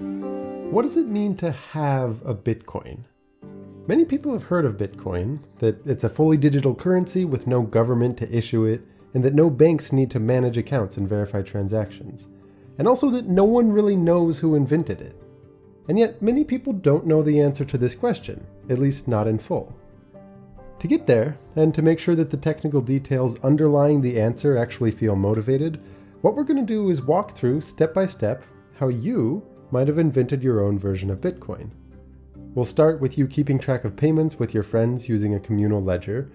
What does it mean to have a Bitcoin? Many people have heard of Bitcoin, that it's a fully digital currency with no government to issue it, and that no banks need to manage accounts and verify transactions. And also that no one really knows who invented it. And yet, many people don't know the answer to this question, at least not in full. To get there, and to make sure that the technical details underlying the answer actually feel motivated, what we're going to do is walk through, step by step, how you might have invented your own version of Bitcoin. We'll start with you keeping track of payments with your friends using a communal ledger,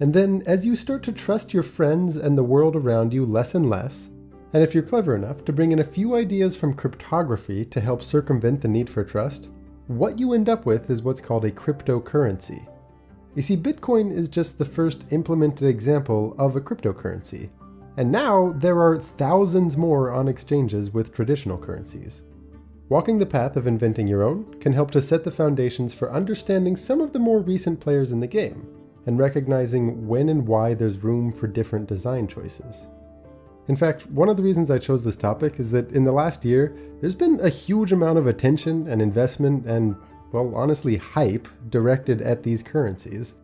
and then as you start to trust your friends and the world around you less and less, and if you're clever enough to bring in a few ideas from cryptography to help circumvent the need for trust, what you end up with is what's called a cryptocurrency. You see, Bitcoin is just the first implemented example of a cryptocurrency, and now there are thousands more on exchanges with traditional currencies. Walking the path of inventing your own can help to set the foundations for understanding some of the more recent players in the game, and recognizing when and why there's room for different design choices. In fact, one of the reasons I chose this topic is that in the last year, there's been a huge amount of attention and investment and, well, honestly, hype directed at these currencies.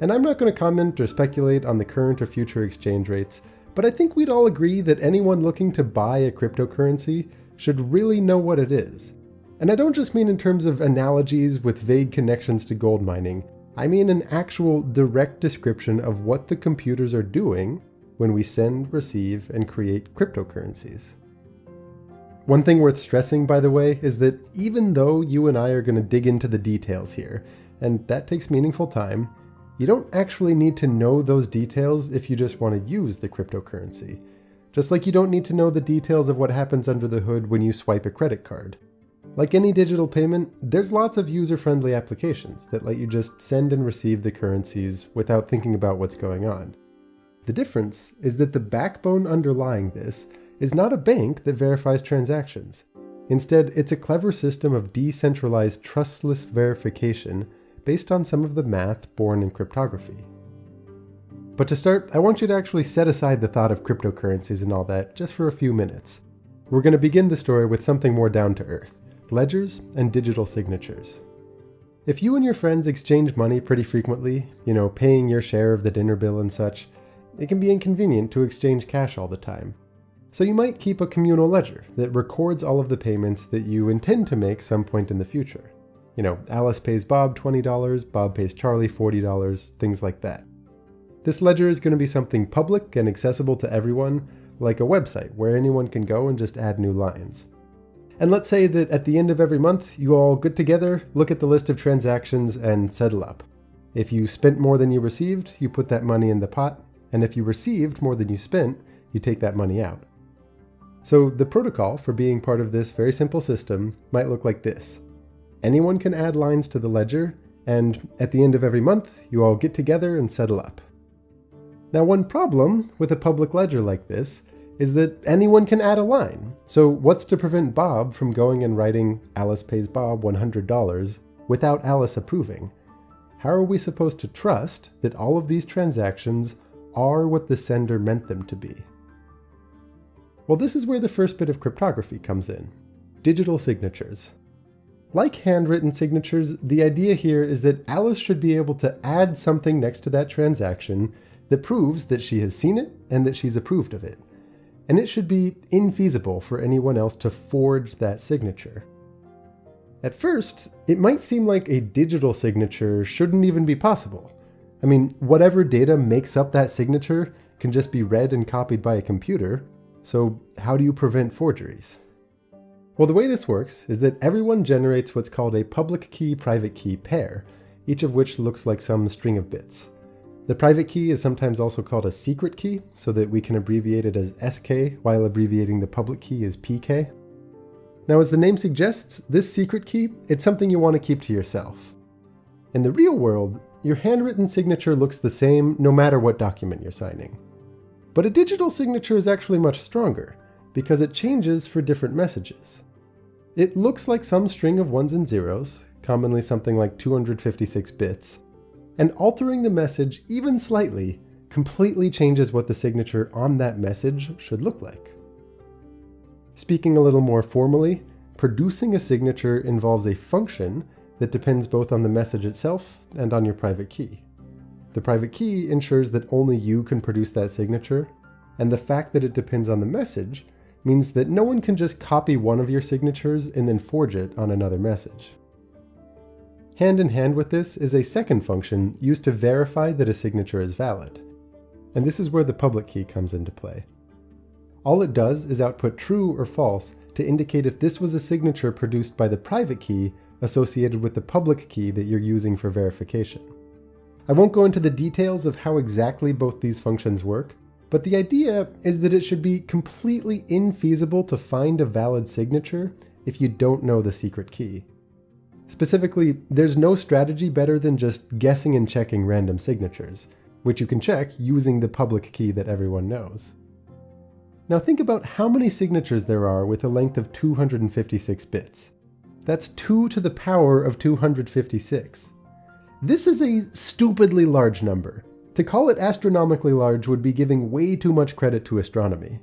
And I'm not going to comment or speculate on the current or future exchange rates, but I think we'd all agree that anyone looking to buy a cryptocurrency should really know what it is. And I don't just mean in terms of analogies with vague connections to gold mining, I mean an actual direct description of what the computers are doing when we send, receive, and create cryptocurrencies. One thing worth stressing, by the way, is that even though you and I are going to dig into the details here, and that takes meaningful time, you don't actually need to know those details if you just want to use the cryptocurrency. Just like you don't need to know the details of what happens under the hood when you swipe a credit card. Like any digital payment, there's lots of user-friendly applications that let you just send and receive the currencies without thinking about what's going on. The difference is that the backbone underlying this is not a bank that verifies transactions. Instead, it's a clever system of decentralized trustless verification based on some of the math born in cryptography. But to start, I want you to actually set aside the thought of cryptocurrencies and all that just for a few minutes. We're going to begin the story with something more down to earth, ledgers and digital signatures. If you and your friends exchange money pretty frequently, you know, paying your share of the dinner bill and such, it can be inconvenient to exchange cash all the time. So you might keep a communal ledger that records all of the payments that you intend to make some point in the future. You know, Alice pays Bob $20, Bob pays Charlie $40, things like that. This ledger is going to be something public and accessible to everyone, like a website where anyone can go and just add new lines. And let's say that at the end of every month, you all get together, look at the list of transactions, and settle up. If you spent more than you received, you put that money in the pot, and if you received more than you spent, you take that money out. So the protocol for being part of this very simple system might look like this. Anyone can add lines to the ledger, and at the end of every month, you all get together and settle up. Now one problem with a public ledger like this is that anyone can add a line. So what's to prevent Bob from going and writing Alice pays Bob $100 without Alice approving? How are we supposed to trust that all of these transactions are what the sender meant them to be? Well, this is where the first bit of cryptography comes in. Digital signatures. Like handwritten signatures, the idea here is that Alice should be able to add something next to that transaction that proves that she has seen it and that she's approved of it. And it should be infeasible for anyone else to forge that signature. At first, it might seem like a digital signature shouldn't even be possible. I mean, whatever data makes up that signature can just be read and copied by a computer, so how do you prevent forgeries? Well, the way this works is that everyone generates what's called a public key private key pair, each of which looks like some string of bits. The private key is sometimes also called a secret key, so that we can abbreviate it as SK while abbreviating the public key as PK. Now as the name suggests, this secret key, it's something you want to keep to yourself. In the real world, your handwritten signature looks the same no matter what document you're signing. But a digital signature is actually much stronger, because it changes for different messages. It looks like some string of ones and zeros, commonly something like 256 bits, and altering the message even slightly completely changes what the signature on that message should look like. Speaking a little more formally, producing a signature involves a function that depends both on the message itself and on your private key. The private key ensures that only you can produce that signature, and the fact that it depends on the message means that no one can just copy one of your signatures and then forge it on another message. Hand in hand with this is a second function used to verify that a signature is valid. And this is where the public key comes into play. All it does is output true or false to indicate if this was a signature produced by the private key associated with the public key that you're using for verification. I won't go into the details of how exactly both these functions work, but the idea is that it should be completely infeasible to find a valid signature if you don't know the secret key. Specifically, there's no strategy better than just guessing and checking random signatures, which you can check using the public key that everyone knows. Now think about how many signatures there are with a length of 256 bits. That's 2 to the power of 256. This is a stupidly large number. To call it astronomically large would be giving way too much credit to astronomy.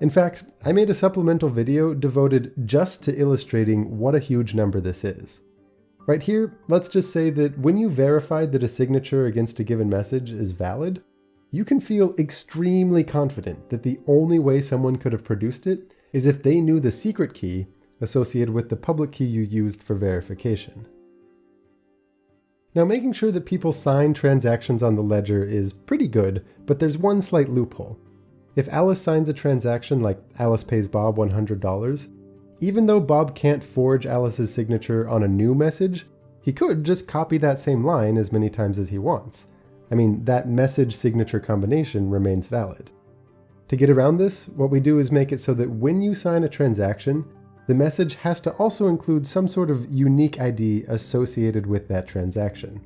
In fact, I made a supplemental video devoted just to illustrating what a huge number this is. Right here, let's just say that when you verified that a signature against a given message is valid, you can feel extremely confident that the only way someone could have produced it is if they knew the secret key associated with the public key you used for verification. Now making sure that people sign transactions on the ledger is pretty good, but there's one slight loophole. If Alice signs a transaction like Alice pays Bob $100, even though Bob can't forge Alice's signature on a new message, he could just copy that same line as many times as he wants. I mean, that message signature combination remains valid. To get around this, what we do is make it so that when you sign a transaction, the message has to also include some sort of unique ID associated with that transaction.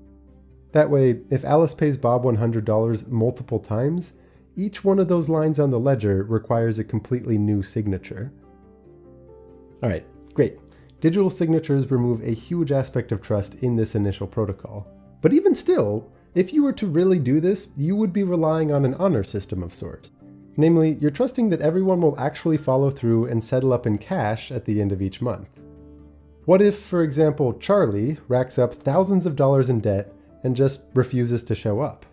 That way, if Alice pays Bob $100 multiple times, each one of those lines on the ledger requires a completely new signature. All right, great. Digital signatures remove a huge aspect of trust in this initial protocol. But even still, if you were to really do this, you would be relying on an honor system of sorts. Namely, you're trusting that everyone will actually follow through and settle up in cash at the end of each month. What if, for example, Charlie racks up thousands of dollars in debt and just refuses to show up?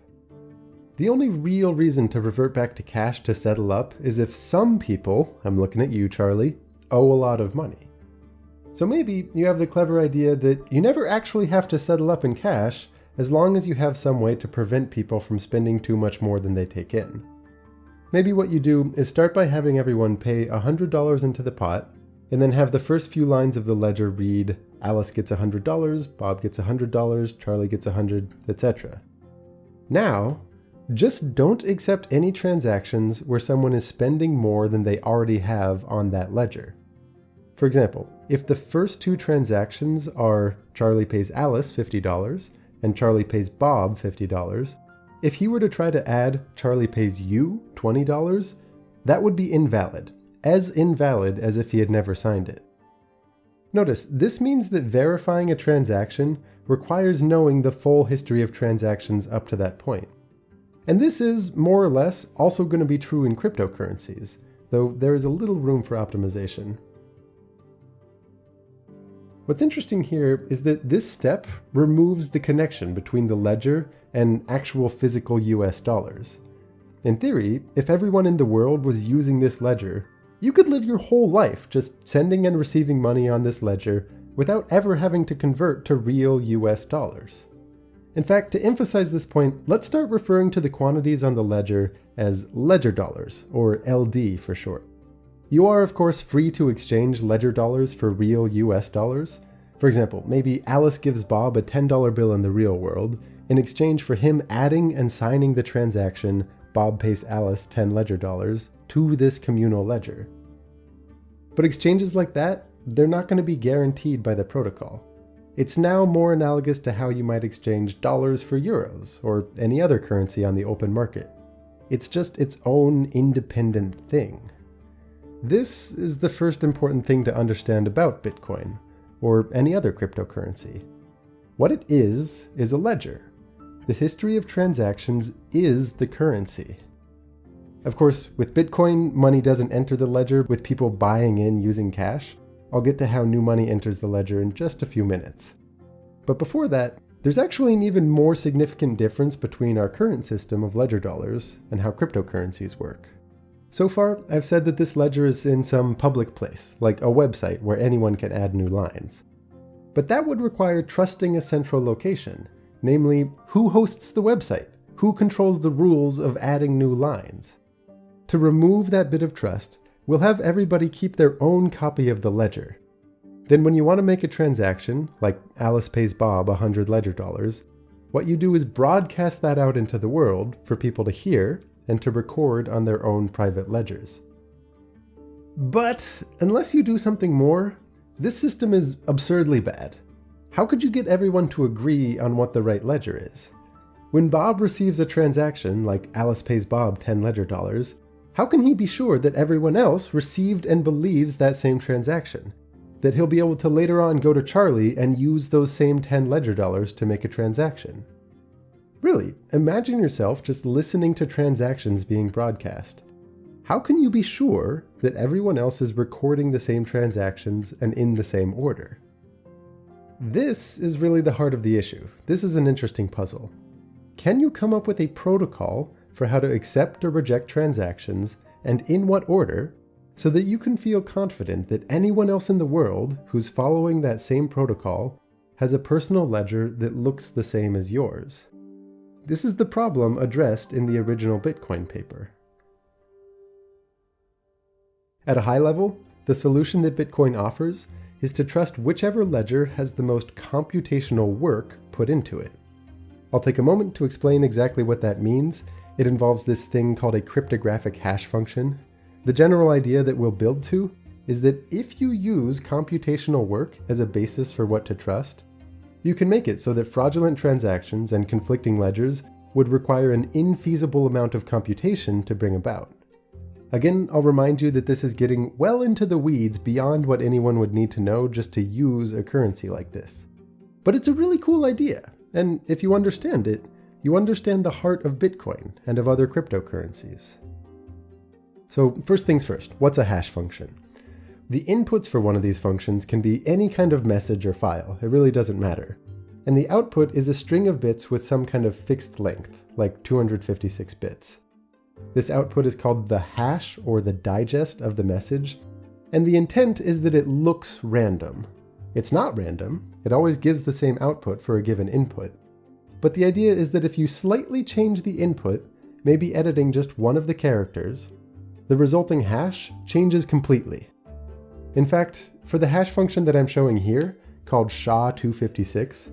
The only real reason to revert back to cash to settle up is if some people, I'm looking at you Charlie, owe a lot of money. So maybe you have the clever idea that you never actually have to settle up in cash as long as you have some way to prevent people from spending too much more than they take in. Maybe what you do is start by having everyone pay $100 into the pot, and then have the first few lines of the ledger read Alice gets $100, Bob gets $100, Charlie gets 100, etc. Now, just don't accept any transactions where someone is spending more than they already have on that ledger. For example, if the first two transactions are Charlie pays Alice $50 and Charlie pays Bob $50, if he were to try to add Charlie pays you $20, that would be invalid, as invalid as if he had never signed it. Notice, this means that verifying a transaction requires knowing the full history of transactions up to that point. And this is, more or less, also going to be true in cryptocurrencies, though there is a little room for optimization. What's interesting here is that this step removes the connection between the ledger and actual physical US dollars. In theory, if everyone in the world was using this ledger, you could live your whole life just sending and receiving money on this ledger without ever having to convert to real US dollars. In fact, to emphasize this point, let's start referring to the quantities on the ledger as ledger dollars, or LD for short. You are of course free to exchange ledger dollars for real US dollars. For example, maybe Alice gives Bob a $10 bill in the real world. In exchange for him adding and signing the transaction, Bob pays Alice 10 ledger dollars to this communal ledger. But exchanges like that, they're not going to be guaranteed by the protocol. It's now more analogous to how you might exchange dollars for euros, or any other currency on the open market. It's just its own independent thing. This is the first important thing to understand about Bitcoin, or any other cryptocurrency. What it is, is a ledger. The history of transactions is the currency. Of course, with Bitcoin, money doesn't enter the ledger with people buying in using cash. I'll get to how new money enters the ledger in just a few minutes. But before that, there's actually an even more significant difference between our current system of ledger dollars and how cryptocurrencies work. So far, I've said that this ledger is in some public place, like a website where anyone can add new lines. But that would require trusting a central location, namely, who hosts the website? Who controls the rules of adding new lines? To remove that bit of trust, we'll have everybody keep their own copy of the ledger. Then when you want to make a transaction, like Alice pays Bob 100 ledger dollars, what you do is broadcast that out into the world for people to hear and to record on their own private ledgers. But unless you do something more, this system is absurdly bad. How could you get everyone to agree on what the right ledger is? When Bob receives a transaction, like Alice pays Bob 10 ledger dollars, how can he be sure that everyone else received and believes that same transaction? That he'll be able to later on go to Charlie and use those same 10 ledger dollars to make a transaction? Really, imagine yourself just listening to transactions being broadcast. How can you be sure that everyone else is recording the same transactions and in the same order? This is really the heart of the issue. This is an interesting puzzle. Can you come up with a protocol for how to accept or reject transactions and in what order so that you can feel confident that anyone else in the world who's following that same protocol has a personal ledger that looks the same as yours? This is the problem addressed in the original Bitcoin paper. At a high level, the solution that Bitcoin offers is to trust whichever ledger has the most computational work put into it. I'll take a moment to explain exactly what that means. It involves this thing called a cryptographic hash function. The general idea that we'll build to is that if you use computational work as a basis for what to trust, you can make it so that fraudulent transactions and conflicting ledgers would require an infeasible amount of computation to bring about. Again, I'll remind you that this is getting well into the weeds beyond what anyone would need to know just to use a currency like this. But it's a really cool idea, and if you understand it, you understand the heart of Bitcoin and of other cryptocurrencies. So first things first, what's a hash function? The inputs for one of these functions can be any kind of message or file, it really doesn't matter. And the output is a string of bits with some kind of fixed length, like 256 bits. This output is called the hash or the digest of the message, and the intent is that it looks random. It's not random, it always gives the same output for a given input. But the idea is that if you slightly change the input, maybe editing just one of the characters, the resulting hash changes completely. In fact, for the hash function that I'm showing here, called SHA-256,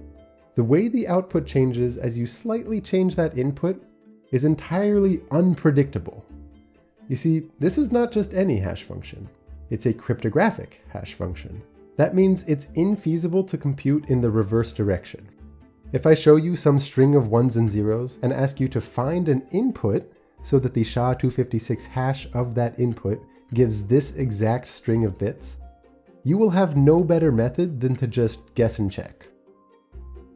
the way the output changes as you slightly change that input is entirely unpredictable. You see, this is not just any hash function. It's a cryptographic hash function. That means it's infeasible to compute in the reverse direction. If I show you some string of ones and zeros and ask you to find an input so that the SHA-256 hash of that input gives this exact string of bits, you will have no better method than to just guess and check.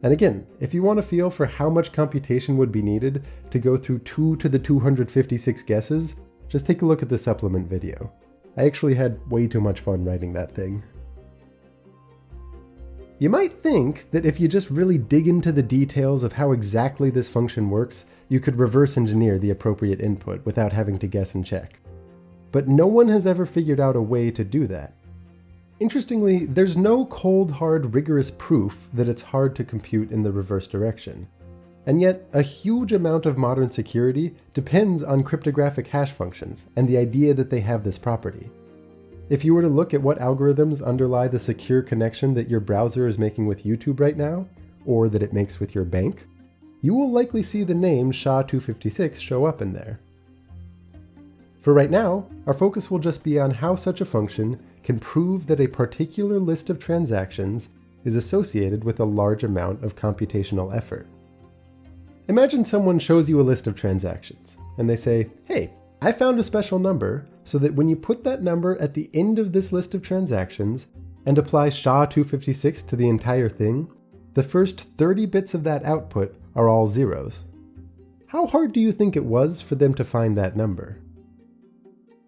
And again, if you want to feel for how much computation would be needed to go through 2 to the 256 guesses, just take a look at the supplement video. I actually had way too much fun writing that thing. You might think that if you just really dig into the details of how exactly this function works, you could reverse engineer the appropriate input without having to guess and check. But no one has ever figured out a way to do that. Interestingly, there's no cold hard rigorous proof that it's hard to compute in the reverse direction. And yet, a huge amount of modern security depends on cryptographic hash functions and the idea that they have this property. If you were to look at what algorithms underlie the secure connection that your browser is making with YouTube right now, or that it makes with your bank, you will likely see the name SHA-256 show up in there. For right now, our focus will just be on how such a function can prove that a particular list of transactions is associated with a large amount of computational effort. Imagine someone shows you a list of transactions, and they say, hey, I found a special number so that when you put that number at the end of this list of transactions and apply SHA-256 to the entire thing, the first 30 bits of that output are all zeros. How hard do you think it was for them to find that number?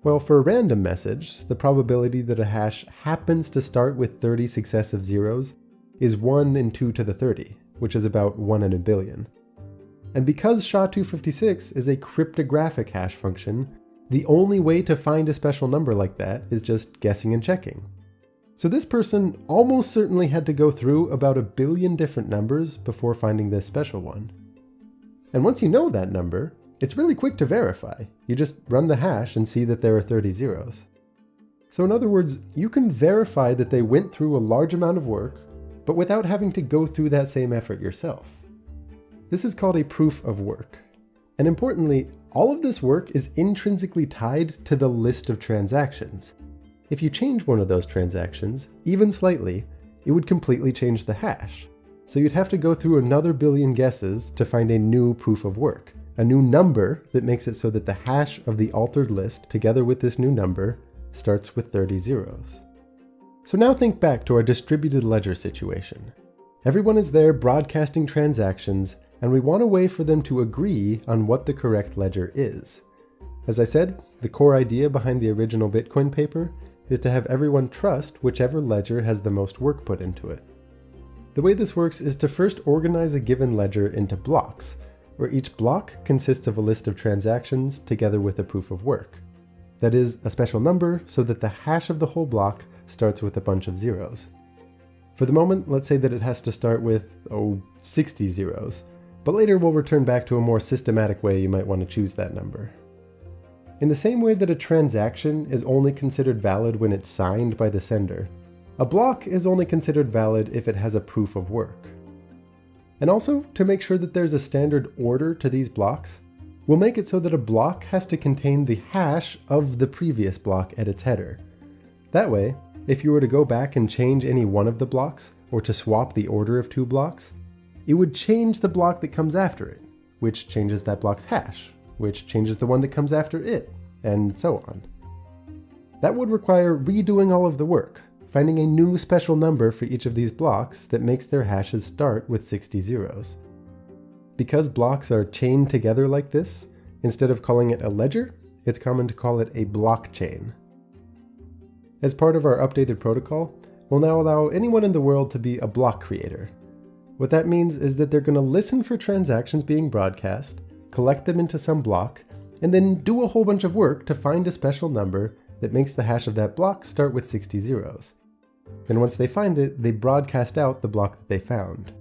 Well, for a random message, the probability that a hash happens to start with 30 successive zeros is 1 in 2 to the 30, which is about 1 in a billion. And because SHA-256 is a cryptographic hash function, the only way to find a special number like that is just guessing and checking. So this person almost certainly had to go through about a billion different numbers before finding this special one. And once you know that number, it's really quick to verify. You just run the hash and see that there are 30 zeros. So in other words, you can verify that they went through a large amount of work, but without having to go through that same effort yourself. This is called a proof of work. And importantly, all of this work is intrinsically tied to the list of transactions. If you change one of those transactions, even slightly, it would completely change the hash. So you'd have to go through another billion guesses to find a new proof of work, a new number that makes it so that the hash of the altered list together with this new number starts with 30 zeros. So now think back to our distributed ledger situation. Everyone is there broadcasting transactions, and we want a way for them to agree on what the correct ledger is. As I said, the core idea behind the original Bitcoin paper is to have everyone trust whichever ledger has the most work put into it. The way this works is to first organize a given ledger into blocks, where each block consists of a list of transactions together with a proof of work. That is, a special number so that the hash of the whole block starts with a bunch of zeros. For the moment, let's say that it has to start with, oh, 60 zeros, but later we'll return back to a more systematic way you might want to choose that number. In the same way that a transaction is only considered valid when it's signed by the sender, a block is only considered valid if it has a proof of work. And also, to make sure that there's a standard order to these blocks, we'll make it so that a block has to contain the hash of the previous block at its header. That way, if you were to go back and change any one of the blocks, or to swap the order of two blocks, it would change the block that comes after it, which changes that block's hash, which changes the one that comes after it, and so on. That would require redoing all of the work, finding a new special number for each of these blocks that makes their hashes start with 60 zeros. Because blocks are chained together like this, instead of calling it a ledger, it's common to call it a blockchain. As part of our updated protocol, we'll now allow anyone in the world to be a block creator. What that means is that they're going to listen for transactions being broadcast, collect them into some block, and then do a whole bunch of work to find a special number that makes the hash of that block start with 60 zeros. Then once they find it, they broadcast out the block that they found.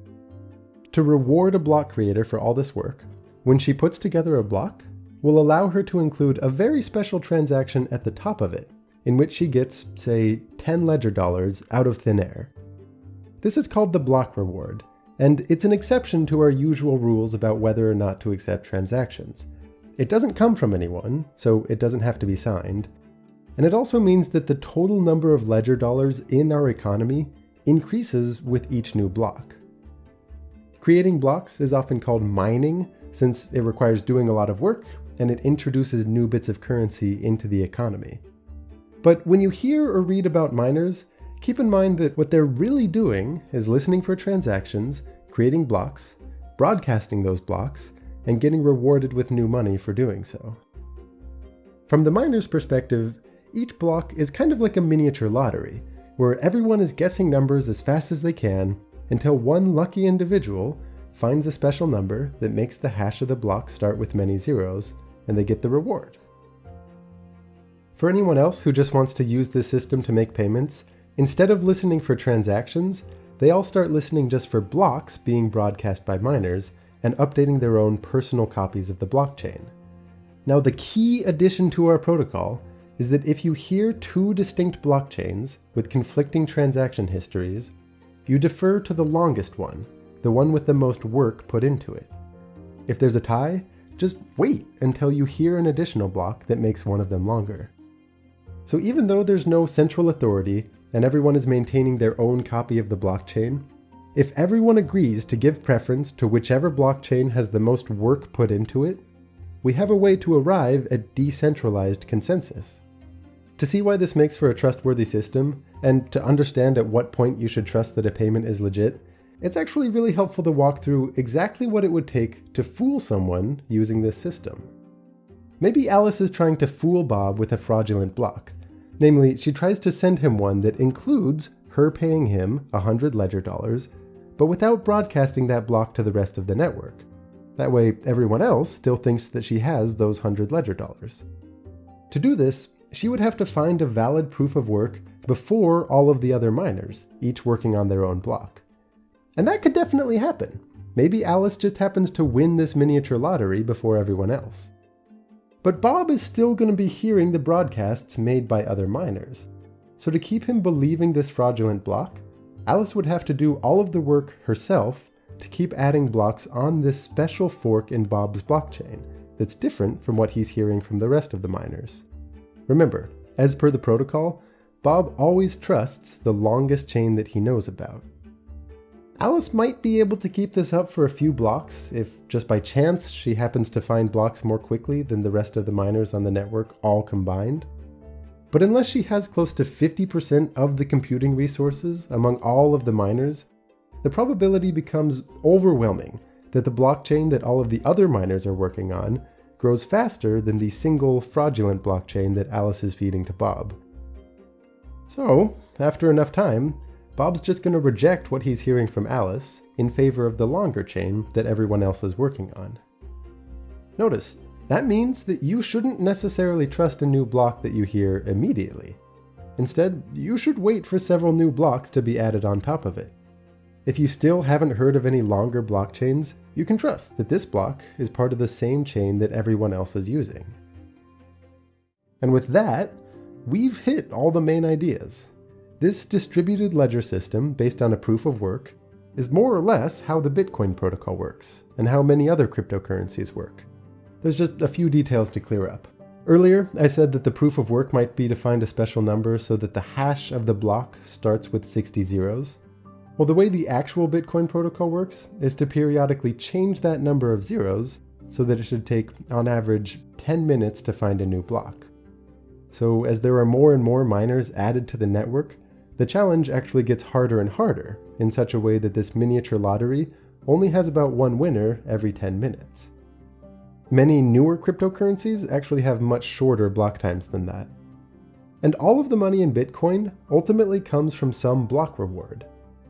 To reward a block creator for all this work, when she puts together a block, we'll allow her to include a very special transaction at the top of it, in which she gets, say, 10 ledger dollars out of thin air. This is called the block reward, and it's an exception to our usual rules about whether or not to accept transactions. It doesn't come from anyone, so it doesn't have to be signed. And it also means that the total number of ledger dollars in our economy increases with each new block. Creating blocks is often called mining, since it requires doing a lot of work and it introduces new bits of currency into the economy. But when you hear or read about miners, keep in mind that what they're really doing is listening for transactions, creating blocks, broadcasting those blocks, and getting rewarded with new money for doing so. From the miner's perspective, each block is kind of like a miniature lottery, where everyone is guessing numbers as fast as they can until one lucky individual finds a special number that makes the hash of the block start with many zeros, and they get the reward. For anyone else who just wants to use this system to make payments, instead of listening for transactions, they all start listening just for blocks being broadcast by miners and updating their own personal copies of the blockchain. Now the key addition to our protocol is that if you hear two distinct blockchains with conflicting transaction histories, you defer to the longest one, the one with the most work put into it. If there's a tie, just wait until you hear an additional block that makes one of them longer. So even though there's no central authority and everyone is maintaining their own copy of the blockchain, if everyone agrees to give preference to whichever blockchain has the most work put into it, we have a way to arrive at decentralized consensus. To see why this makes for a trustworthy system, and to understand at what point you should trust that a payment is legit, it's actually really helpful to walk through exactly what it would take to fool someone using this system. Maybe Alice is trying to fool Bob with a fraudulent block. Namely, she tries to send him one that includes her paying him 100 ledger dollars, but without broadcasting that block to the rest of the network. That way, everyone else still thinks that she has those 100 ledger dollars. To do this, she would have to find a valid proof of work before all of the other miners, each working on their own block. And that could definitely happen. Maybe Alice just happens to win this miniature lottery before everyone else. But Bob is still going to be hearing the broadcasts made by other miners. So to keep him believing this fraudulent block, Alice would have to do all of the work herself to keep adding blocks on this special fork in Bob's blockchain that's different from what he's hearing from the rest of the miners. Remember, as per the protocol, Bob always trusts the longest chain that he knows about. Alice might be able to keep this up for a few blocks if just by chance she happens to find blocks more quickly than the rest of the miners on the network all combined. But unless she has close to 50% of the computing resources among all of the miners, the probability becomes overwhelming that the blockchain that all of the other miners are working on grows faster than the single fraudulent blockchain that Alice is feeding to Bob. So, after enough time, Bob's just going to reject what he's hearing from Alice in favor of the longer chain that everyone else is working on. Notice, that means that you shouldn't necessarily trust a new block that you hear immediately. Instead, you should wait for several new blocks to be added on top of it. If you still haven't heard of any longer blockchains, you can trust that this block is part of the same chain that everyone else is using. And with that, we've hit all the main ideas. This distributed ledger system, based on a proof of work, is more or less how the Bitcoin protocol works, and how many other cryptocurrencies work. There's just a few details to clear up. Earlier, I said that the proof of work might be to find a special number so that the hash of the block starts with 60 zeros. Well, the way the actual Bitcoin protocol works is to periodically change that number of zeros so that it should take, on average, 10 minutes to find a new block. So as there are more and more miners added to the network, the challenge actually gets harder and harder, in such a way that this miniature lottery only has about one winner every 10 minutes. Many newer cryptocurrencies actually have much shorter block times than that. And all of the money in Bitcoin ultimately comes from some block reward.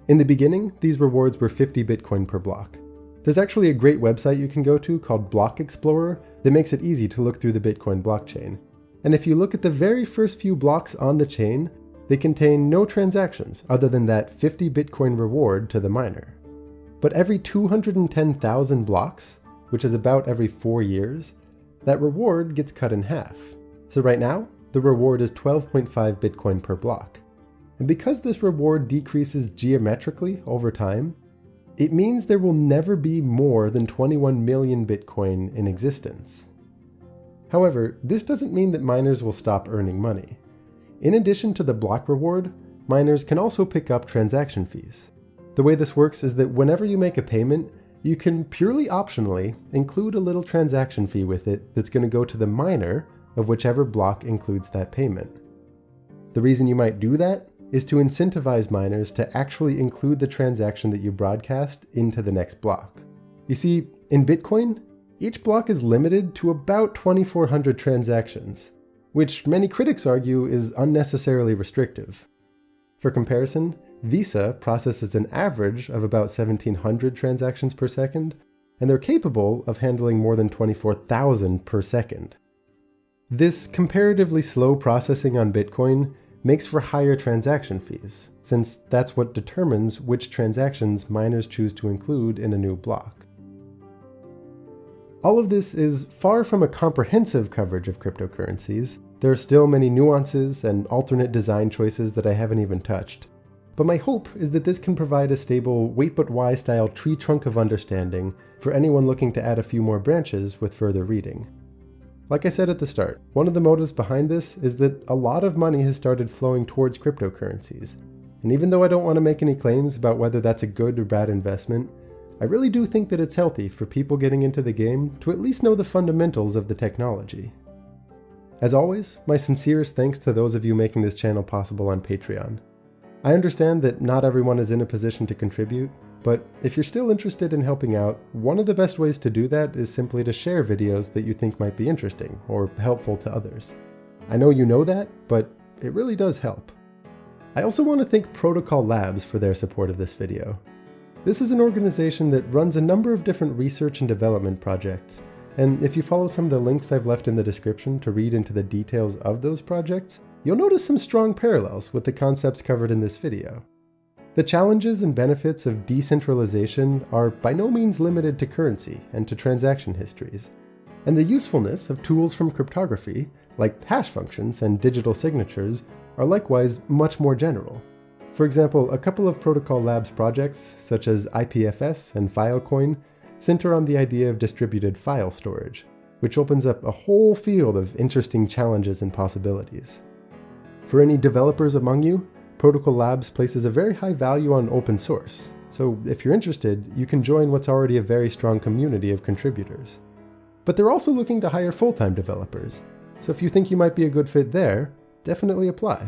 In the beginning, these rewards were 50 Bitcoin per block. There's actually a great website you can go to called Block Explorer that makes it easy to look through the Bitcoin blockchain. And if you look at the very first few blocks on the chain, they contain no transactions other than that 50 Bitcoin reward to the miner. But every 210,000 blocks, which is about every four years, that reward gets cut in half. So right now, the reward is 12.5 Bitcoin per block. And because this reward decreases geometrically over time, it means there will never be more than 21 million Bitcoin in existence. However, this doesn't mean that miners will stop earning money. In addition to the block reward, miners can also pick up transaction fees. The way this works is that whenever you make a payment, you can purely optionally include a little transaction fee with it that's going to go to the miner of whichever block includes that payment. The reason you might do that is to incentivize miners to actually include the transaction that you broadcast into the next block. You see, in Bitcoin, each block is limited to about 2400 transactions, which many critics argue is unnecessarily restrictive. For comparison, Visa processes an average of about 1700 transactions per second, and they're capable of handling more than 24,000 per second. This comparatively slow processing on Bitcoin makes for higher transaction fees, since that's what determines which transactions miners choose to include in a new block. All of this is far from a comprehensive coverage of cryptocurrencies. There are still many nuances and alternate design choices that I haven't even touched. But my hope is that this can provide a stable wait but why style tree trunk of understanding for anyone looking to add a few more branches with further reading. Like I said at the start, one of the motives behind this is that a lot of money has started flowing towards cryptocurrencies. And even though I don't want to make any claims about whether that's a good or bad investment, I really do think that it's healthy for people getting into the game to at least know the fundamentals of the technology. As always, my sincerest thanks to those of you making this channel possible on Patreon. I understand that not everyone is in a position to contribute, but if you're still interested in helping out, one of the best ways to do that is simply to share videos that you think might be interesting or helpful to others. I know you know that, but it really does help. I also want to thank Protocol Labs for their support of this video. This is an organization that runs a number of different research and development projects, and if you follow some of the links I've left in the description to read into the details of those projects, you'll notice some strong parallels with the concepts covered in this video. The challenges and benefits of decentralization are by no means limited to currency and to transaction histories, and the usefulness of tools from cryptography, like hash functions and digital signatures, are likewise much more general. For example, a couple of Protocol Labs projects, such as IPFS and Filecoin, center on the idea of distributed file storage, which opens up a whole field of interesting challenges and possibilities. For any developers among you, Protocol Labs places a very high value on open source, so if you're interested, you can join what's already a very strong community of contributors. But they're also looking to hire full-time developers, so if you think you might be a good fit there, definitely apply.